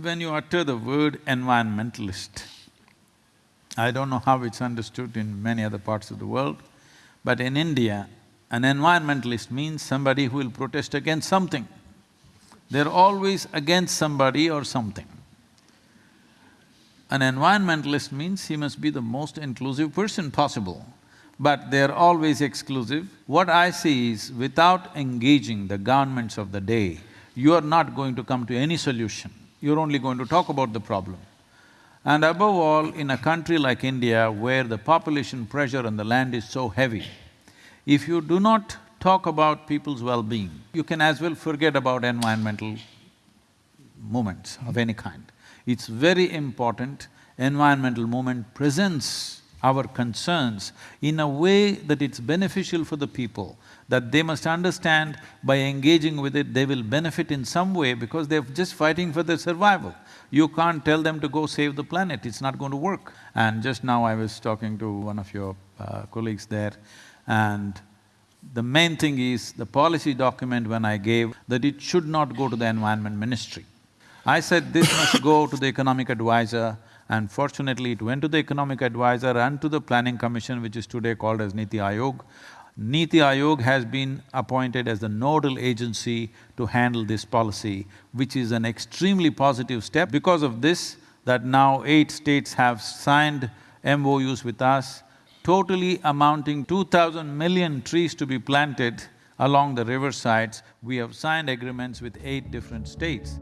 when you utter the word environmentalist, I don't know how it's understood in many other parts of the world, but in India, an environmentalist means somebody who will protest against something. They're always against somebody or something. An environmentalist means he must be the most inclusive person possible, but they're always exclusive. What I see is, without engaging the governments of the day, you are not going to come to any solution, you're only going to talk about the problem. And above all, in a country like India, where the population pressure on the land is so heavy, if you do not talk about people's well-being, you can as well forget about environmental movements of any kind. It's very important environmental movement presents our concerns in a way that it's beneficial for the people, that they must understand by engaging with it, they will benefit in some way because they're just fighting for their survival. You can't tell them to go save the planet, it's not going to work. And just now I was talking to one of your uh, colleagues there and the main thing is the policy document when I gave that it should not go to the environment ministry. I said this must go to the economic advisor and fortunately it went to the economic advisor and to the planning commission which is today called as Niti Aayog. Niti Aayog has been appointed as the nodal agency to handle this policy, which is an extremely positive step. Because of this, that now eight states have signed MOUs with us, totally amounting two thousand million trees to be planted along the riversides. We have signed agreements with eight different states.